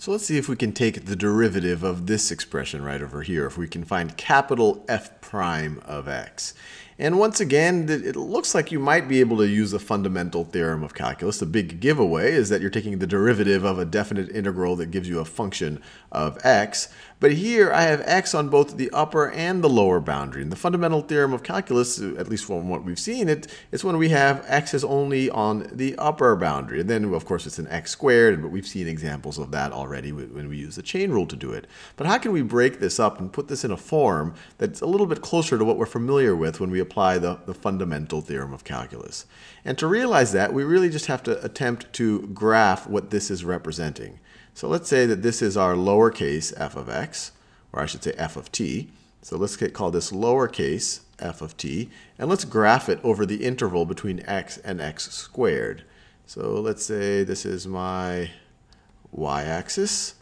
So let's see if we can take the derivative of this expression right over here, if we can find capital F prime of x. And once again, it looks like you might be able to use a fundamental theorem of calculus. The big giveaway is that you're taking the derivative of a definite integral that gives you a function of x. But here I have x on both the upper and the lower boundary. And the fundamental theorem of calculus, at least from what we've seen, it, it's when we have x is only on the upper boundary. And then, of course, it's an x squared, but we've seen examples of that already when we use the chain rule to do it. But how can we break this up and put this in a form that's a little bit closer to what we're familiar with when we apply the, the fundamental theorem of calculus? And to realize that, we really just have to attempt to graph what this is representing. So let's say that this is our lowercase f of x, or I should say f of t. So let's call this lowercase f of t, and let's graph it over the interval between x and x squared. So let's say this is my y-axis,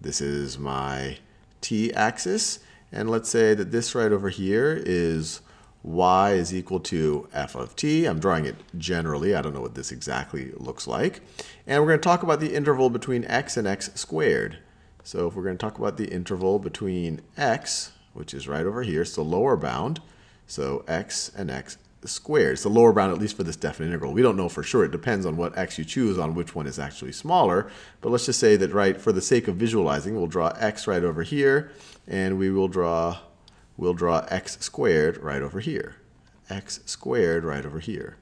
this is my t-axis, and let's say that this right over here is y is equal to f of t. I'm drawing it generally. I don't know what this exactly looks like. And we're going to talk about the interval between x and x squared. So if we're going to talk about the interval between x, which is right over here, it's the lower bound. So x and x squared. It's the lower bound, at least for this definite integral. We don't know for sure. It depends on what x you choose on which one is actually smaller. But let's just say that, right, for the sake of visualizing, we'll draw x right over here, and we will draw we'll draw x squared right over here. x squared right over here.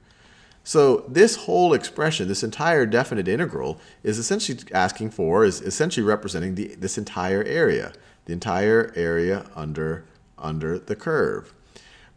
So this whole expression, this entire definite integral, is essentially asking for, is essentially representing the, this entire area, the entire area under, under the curve.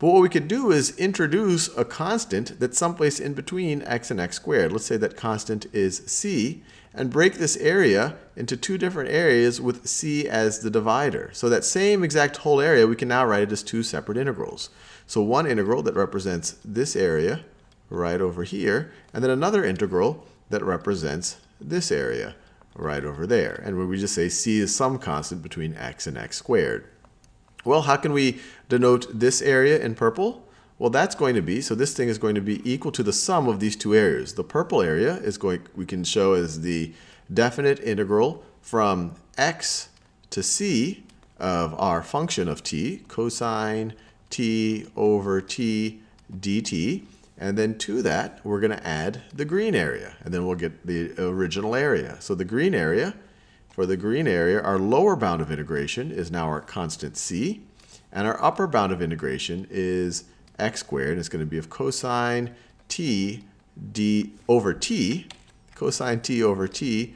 But what we could do is introduce a constant that's someplace in between x and x squared. Let's say that constant is c, and break this area into two different areas with c as the divider. So that same exact whole area, we can now write it as two separate integrals. So one integral that represents this area right over here, and then another integral that represents this area right over there. And where we just say c is some constant between x and x squared. Well, how can we denote this area in purple? Well, that's going to be, so this thing is going to be equal to the sum of these two areas. The purple area is going, we can show as the definite integral from x to c of our function of t, cosine t over t dt. And then to that, we're going to add the green area. And then we'll get the original area. So the green area, for the green area, our lower bound of integration is now our constant c. And our upper bound of integration is x squared. It's going to be of cosine t d over t, cosine t over t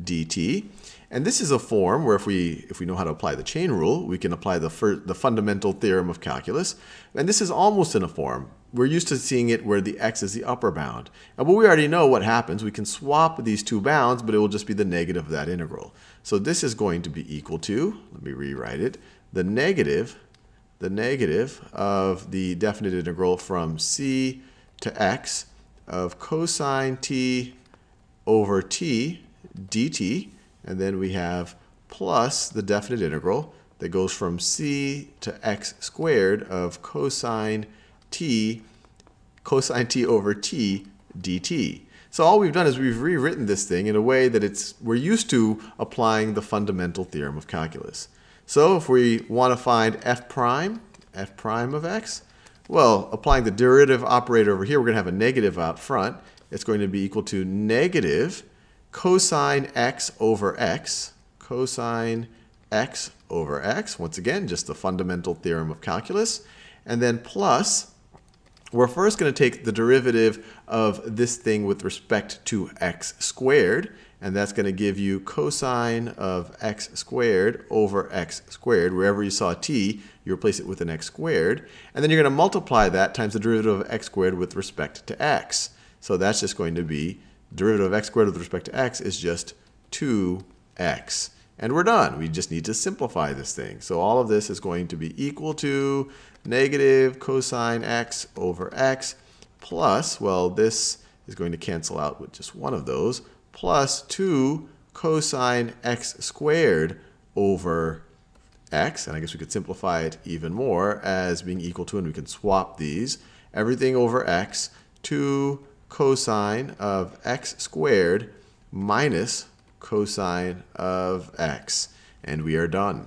dt. And this is a form where if we, if we know how to apply the chain rule, we can apply the, the fundamental theorem of calculus. And this is almost in a form. We're used to seeing it where the x is the upper bound. And but we already know what happens. We can swap these two bounds, but it will just be the negative of that integral. So this is going to be equal to, let me rewrite it, the negative the negative of the definite integral from c to x of cosine t over t dt. And then we have plus the definite integral that goes from c to x squared of cosine t cosine t over t dt. So all we've done is we've rewritten this thing in a way that it's we're used to applying the fundamental theorem of calculus. So if we want to find f prime, f prime of x, well, applying the derivative operator over here, we're going to have a negative out front. It's going to be equal to negative cosine x over x, cosine x over x. Once again, just the fundamental theorem of calculus. And then plus, we're first going to take the derivative of this thing with respect to x squared and that's going to give you cosine of x squared over x squared. Wherever you saw t, you replace it with an x squared. And then you're going to multiply that times the derivative of x squared with respect to x. So that's just going to be derivative of x squared with respect to x is just 2x. And we're done. We just need to simplify this thing. So all of this is going to be equal to negative cosine x over x plus, well, this is going to cancel out with just one of those, plus 2 cosine x squared over x. And I guess we could simplify it even more as being equal to, and we can swap these. Everything over x, 2 cosine of x squared minus cosine of x. And we are done.